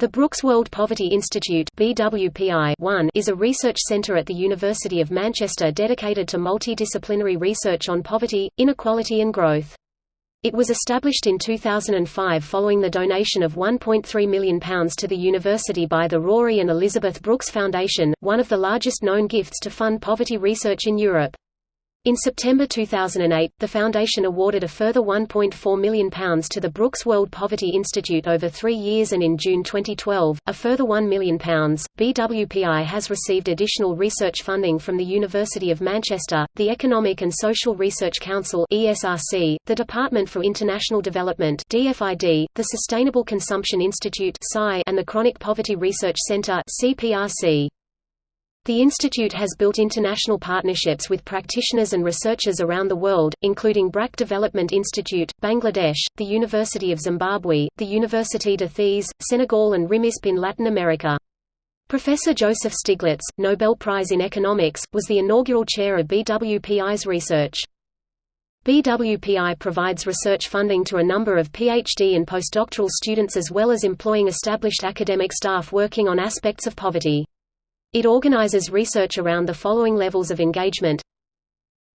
The Brooks World Poverty Institute BWPI is a research centre at the University of Manchester dedicated to multidisciplinary research on poverty, inequality and growth. It was established in 2005 following the donation of £1.3 million to the university by the Rory and Elizabeth Brooks Foundation, one of the largest known gifts to fund poverty research in Europe. In September 2008, the Foundation awarded a further £1.4 million to the Brooks World Poverty Institute over three years and in June 2012, a further £1 million. BWPI has received additional research funding from the University of Manchester, the Economic and Social Research Council ESRC, the Department for International Development DFID, the Sustainable Consumption Institute and the Chronic Poverty Research Centre CPRC. The institute has built international partnerships with practitioners and researchers around the world, including BRAC Development Institute, Bangladesh, the University of Zimbabwe, the Université de Thiès, Senegal and RIMISP in Latin America. Professor Joseph Stiglitz, Nobel Prize in Economics, was the inaugural chair of BWPI's research. BWPI provides research funding to a number of PhD and postdoctoral students as well as employing established academic staff working on aspects of poverty. It organizes research around the following levels of engagement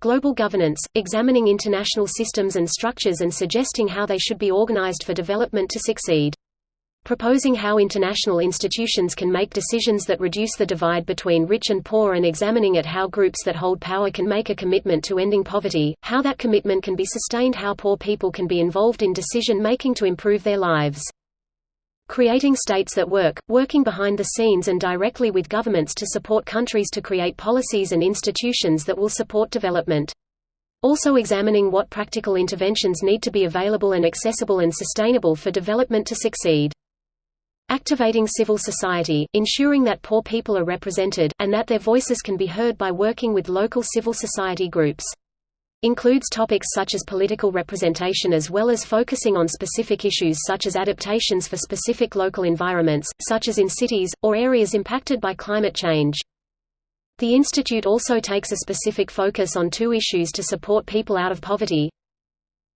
Global governance, examining international systems and structures and suggesting how they should be organized for development to succeed. Proposing how international institutions can make decisions that reduce the divide between rich and poor and examining at how groups that hold power can make a commitment to ending poverty, how that commitment can be sustained how poor people can be involved in decision-making to improve their lives. Creating states that work, working behind the scenes and directly with governments to support countries to create policies and institutions that will support development. Also examining what practical interventions need to be available and accessible and sustainable for development to succeed. Activating civil society, ensuring that poor people are represented, and that their voices can be heard by working with local civil society groups includes topics such as political representation as well as focusing on specific issues such as adaptations for specific local environments, such as in cities, or areas impacted by climate change. The institute also takes a specific focus on two issues to support people out of poverty.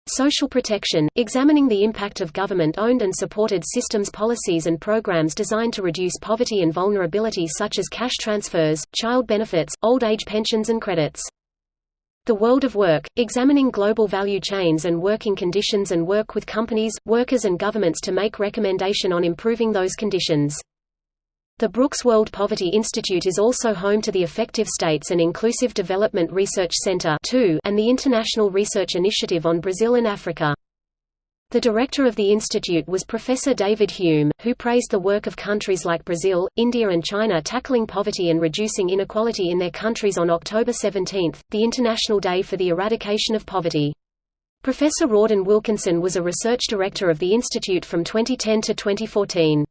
Social protection, examining the impact of government-owned and supported systems policies and programs designed to reduce poverty and vulnerability such as cash transfers, child benefits, old age pensions and credits. The World of Work, examining global value chains and working conditions and work with companies, workers and governments to make recommendation on improving those conditions. The Brooks World Poverty Institute is also home to the Effective States and Inclusive Development Research Center and the International Research Initiative on Brazil and Africa. The director of the institute was Professor David Hulme, who praised the work of countries like Brazil, India and China tackling poverty and reducing inequality in their countries on October 17, the International Day for the Eradication of Poverty. Professor Rorden Wilkinson was a research director of the institute from 2010 to 2014.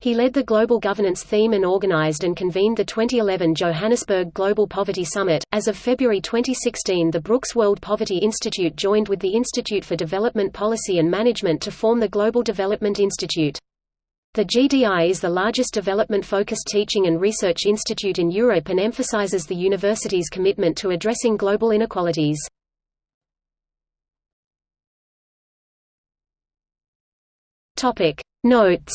He led the Global Governance theme and organized and convened the 2011 Johannesburg Global Poverty Summit. As of February 2016, the Brooks World Poverty Institute joined with the Institute for Development Policy and Management to form the Global Development Institute. The GDI is the largest development-focused teaching and research institute in Europe and emphasizes the university's commitment to addressing global inequalities. Topic Notes